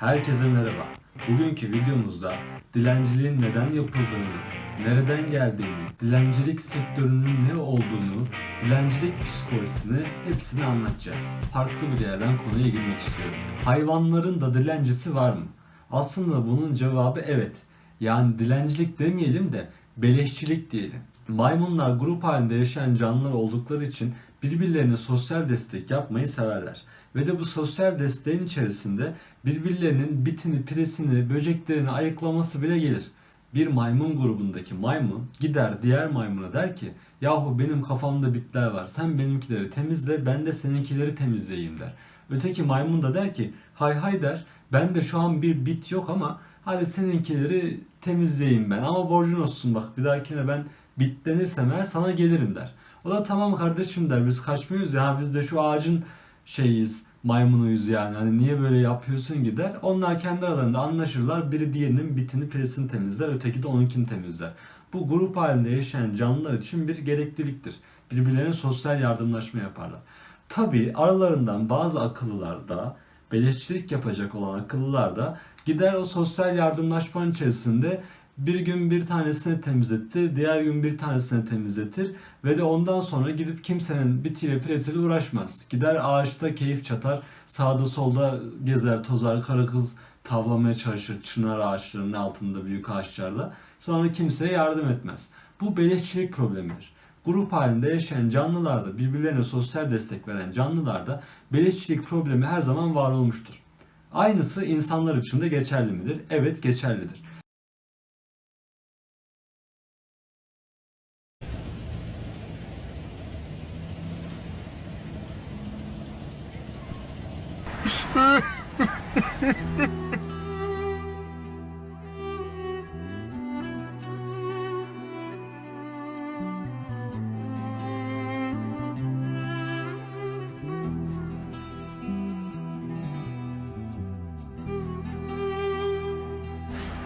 Herkese merhaba. Bugünkü videomuzda dilenciliğin neden yapıldığını, nereden geldiğini, dilencilik sektörünün ne olduğunu, dilencilik psikolojisini hepsini anlatacağız. Farklı bir yerden konuya girmek istiyorum. Hayvanların da dilencisi var mı? Aslında bunun cevabı evet. Yani dilencilik demeyelim de beleşçilik diyelim. Maymunlar grup halinde yaşayan canlılar oldukları için birbirlerine sosyal destek yapmayı severler. Ve de bu sosyal desteğin içerisinde birbirlerinin bitini, piresini, böceklerini ayıklaması bile gelir. Bir maymun grubundaki maymun gider diğer maymuna der ki yahu benim kafamda bitler var sen benimkileri temizle ben de seninkileri temizleyeyim der. Öteki maymun da der ki hay hay der ben de şu an bir bit yok ama hadi seninkileri temizleyeyim ben ama borcun olsun bak bir dahakine ben bitlenirsem eğer sana gelirim der. O da tamam kardeşim der biz kaçmıyoruz ya biz de şu ağacın şeyiz maymunuyuz yani hani niye böyle yapıyorsun gider. Onlar kendi aralarında anlaşırlar biri diğerinin bitini piresini temizler öteki de onunkini temizler. Bu grup halinde yaşayan canlılar için bir gerekliliktir. Birbirlerine sosyal yardımlaşma yaparlar. Tabi aralarından bazı akıllılar da beleşçilik yapacak olan akıllılar da gider o sosyal yardımlaşmanın içerisinde bir gün bir tanesini temizletir, diğer gün bir tanesini temizletir ve de ondan sonra gidip kimsenin bitiyle piresiyle uğraşmaz. Gider ağaçta keyif çatar, sağda solda gezer, tozar, karı kız tavlamaya çalışır çınar ağaçlarının altında büyük ağaçlarda. Sonra kimseye yardım etmez. Bu beleşçilik problemidir. Grup halinde yaşayan canlılarda, birbirlerine sosyal destek veren canlılarda beleşçilik problemi her zaman var olmuştur. Aynısı insanlar için de geçerli midir? Evet geçerlidir.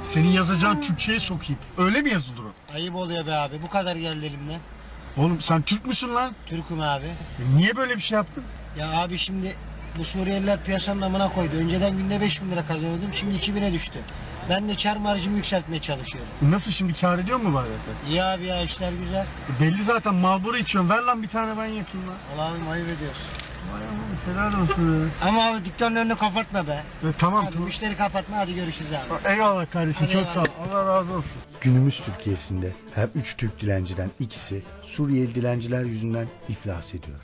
Senin yazacağın Türkçe'ye sokayım. Öyle mi yazılır o? Ayıp oluyor be abi. Bu kadar geldi elimden. Oğlum sen Türk müsün lan? Türk'üm abi. E Niye böyle bir şey yaptın? Ya abi şimdi bu Suriyeliler piyasanın amına koydu. Önceden günde 5 bin lira kazanıyordum. Şimdi 2000'e düştü. Ben de kar marjımı yükseltmeye çalışıyorum. Nasıl şimdi kar ediyor mu bari? İyi abi ya işler güzel. Belli zaten Marlboro içiyorsun. Ver lan bir tane ben yakayım lan. Allah'ım ayıp ediyorsun. Vay aman helal olsun. ya. Ama abi dükkanın önünü kapatma be. E, tamam Hadi tamam. müşteri kapatma hadi görüşürüz abi. Eyvallah kardeşim Hadi çok sağ ol. Allah razı olsun. Günümüz Türkiye'sinde her üç Türk dilenciden ikisi Suriyeli dilenciler yüzünden iflas ediyor.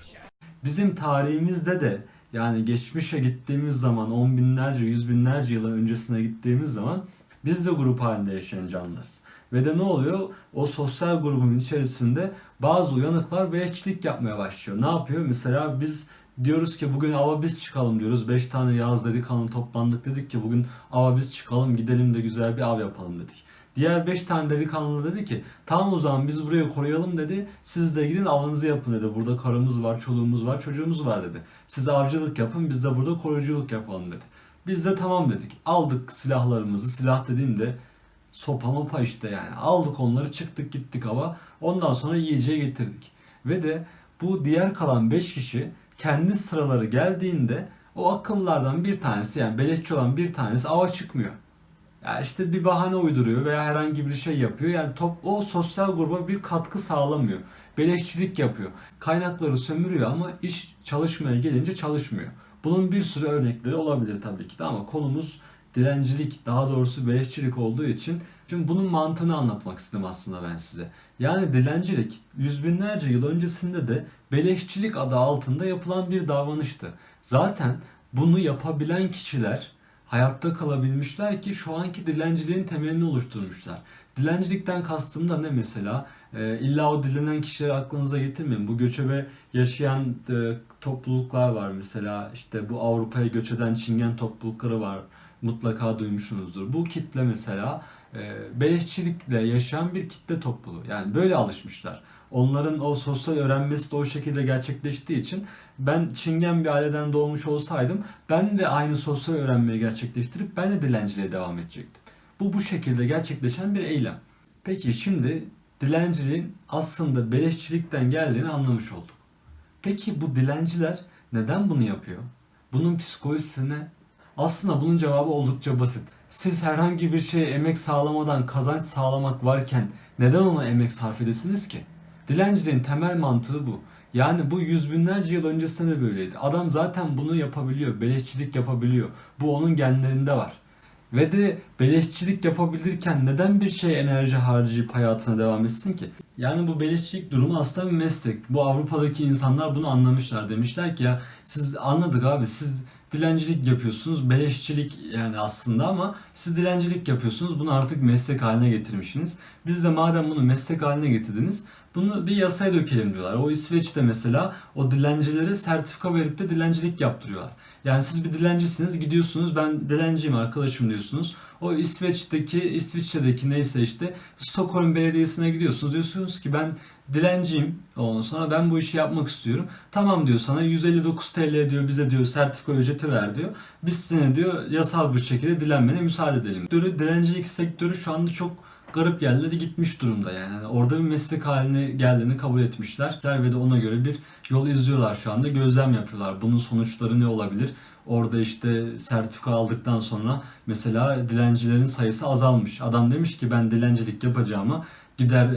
Bizim tarihimizde de yani geçmişe gittiğimiz zaman on binlerce, yüz binlerce yıl öncesine gittiğimiz zaman biz de grup halinde yaşayan canlılarız. Ve de ne oluyor? O sosyal grubun içerisinde bazı uyanıklar beleşçilik yapmaya başlıyor. Ne yapıyor? Mesela biz diyoruz ki bugün ava biz çıkalım diyoruz. 5 tane yağız delikanlı toplandık dedik ki bugün ava biz çıkalım gidelim de güzel bir av yapalım dedik. Diğer 5 tane delikanlı dedi ki tamam o zaman biz burayı koruyalım dedi. Siz de gidin avınızı yapın dedi. Burada karımız var, çoluğumuz var, çocuğumuz var dedi. Siz avcılık yapın biz de burada koruyuculuk yapalım dedi. Biz de tamam dedik. Aldık silahlarımızı. Silah dediğimde sopa mopa işte yani. Aldık onları çıktık gittik hava. Ondan sonra yiyeceği getirdik. Ve de bu diğer kalan 5 kişi kendi sıraları geldiğinde o akıllardan bir tanesi yani beleşçi olan bir tanesi ava çıkmıyor. Ya işte bir bahane uyduruyor veya herhangi bir şey yapıyor. Yani top o sosyal gruba bir katkı sağlamıyor. Beleşçilik yapıyor. Kaynakları sömürüyor ama iş çalışmaya gelince çalışmıyor. Bunun bir sürü örnekleri olabilir tabii ki de ama konumuz dilencilik daha doğrusu beleşçilik olduğu için şimdi bunun mantığını anlatmak istedim aslında ben size. Yani dilencilik yüz binlerce yıl öncesinde de beleşçilik adı altında yapılan bir davranıştı. Zaten bunu yapabilen kişiler hayatta kalabilmişler ki şu anki dilenciliğin temelini oluşturmuşlar. Dilencilikten kastım da ne mesela? Ee, illa o dilenen kişileri aklınıza getirmeyin. Bu göçebe yaşayan e, topluluklar var mesela. İşte bu Avrupa'ya göç eden Çingen toplulukları var. Mutlaka duymuşsunuzdur. Bu kitle mesela e, beleşçilikle yaşayan bir kitle topluluğu. Yani böyle alışmışlar. Onların o sosyal öğrenmesi de o şekilde gerçekleştiği için ben Çingen bir aileden doğmuş olsaydım ben de aynı sosyal öğrenmeyi gerçekleştirip ben de dilenciliğe devam edecektim. Bu bu şekilde gerçekleşen bir eylem. Peki şimdi dilenciliğin aslında beleşçilikten geldiğini anlamış olduk. Peki bu dilenciler neden bunu yapıyor? Bunun psikolojisi ne? Aslında bunun cevabı oldukça basit. Siz herhangi bir şeye emek sağlamadan kazanç sağlamak varken neden ona emek sarf edesiniz ki? Dilenciliğin temel mantığı bu. Yani bu yüz binlerce yıl öncesinde de böyleydi. Adam zaten bunu yapabiliyor, beleşçilik yapabiliyor. Bu onun genlerinde var. Ve de beleşçilik yapabilirken neden bir şeye enerji harcayıp hayatına devam etsin ki? Yani bu beleşçilik durumu aslında bir meslek. Bu Avrupa'daki insanlar bunu anlamışlar. Demişler ki ya siz anladık abi siz dilencilik yapıyorsunuz. Beleşçilik yani aslında ama siz dilencilik yapıyorsunuz. Bunu artık meslek haline getirmişsiniz. Biz de madem bunu meslek haline getirdiniz bunu bir yasaya dökelim diyorlar. O İsveç'te mesela o dilencilere sertifika verip de dilencilik yaptırıyorlar. Yani siz bir dilencisiniz gidiyorsunuz ben dilenciyim arkadaşım diyorsunuz. O İsveç'teki, İsviçre'deki neyse işte Stockholm Belediyesi'ne gidiyorsunuz. Diyorsunuz ki ben dilenciyim. Ondan sonra ben bu işi yapmak istiyorum. Tamam diyor sana 159 TL diyor bize diyor sertifika ücreti ver diyor. Biz seni diyor yasal bir şekilde dilenmene müsaade edelim. Diyor, dilencilik sektörü şu anda çok garip yerlere gitmiş durumda yani. Yani orada bir meslek haline geldiğini kabul etmişler ve de ona göre bir yol izliyorlar şu anda. Gözlem yapıyorlar. Bunun sonuçları ne olabilir? Orada işte sertifika aldıktan sonra mesela dilencilerin sayısı azalmış. Adam demiş ki ben dilencilik yapacağıma gider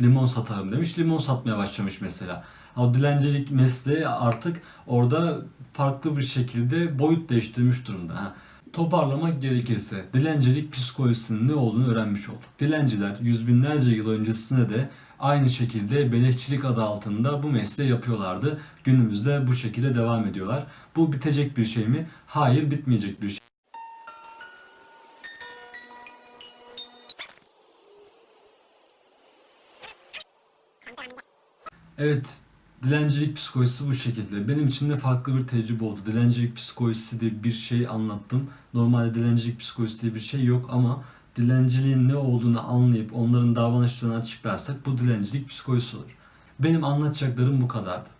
limon satarım demiş. Limon satmaya başlamış mesela. O dilencilik mesleği artık orada farklı bir şekilde boyut değiştirmiş durumda. Ha. Toparlamak gerekirse dilencilik psikolojisinin ne olduğunu öğrenmiş olduk. Dilenciler yüz binlerce yıl öncesinde de aynı şekilde beleşçilik adı altında bu mesleği yapıyorlardı. Günümüzde bu şekilde devam ediyorlar. Bu bitecek bir şey mi? Hayır bitmeyecek bir şey. Evet, dilencilik psikolojisi bu şekilde. Benim için de farklı bir tecrübe oldu. Dilencilik psikolojisi diye bir şey anlattım. Normalde dilencilik psikolojisi diye bir şey yok ama dilenciliğin ne olduğunu anlayıp onların davranışlarını açıklarsak bu dilencilik psikolojisi olur. Benim anlatacaklarım bu kadardı.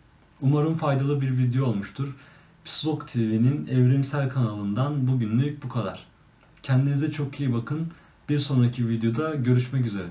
Umarım faydalı bir video olmuştur. Psikolog TV'nin evrimsel kanalından bugünlük bu kadar. Kendinize çok iyi bakın. Bir sonraki videoda görüşmek üzere.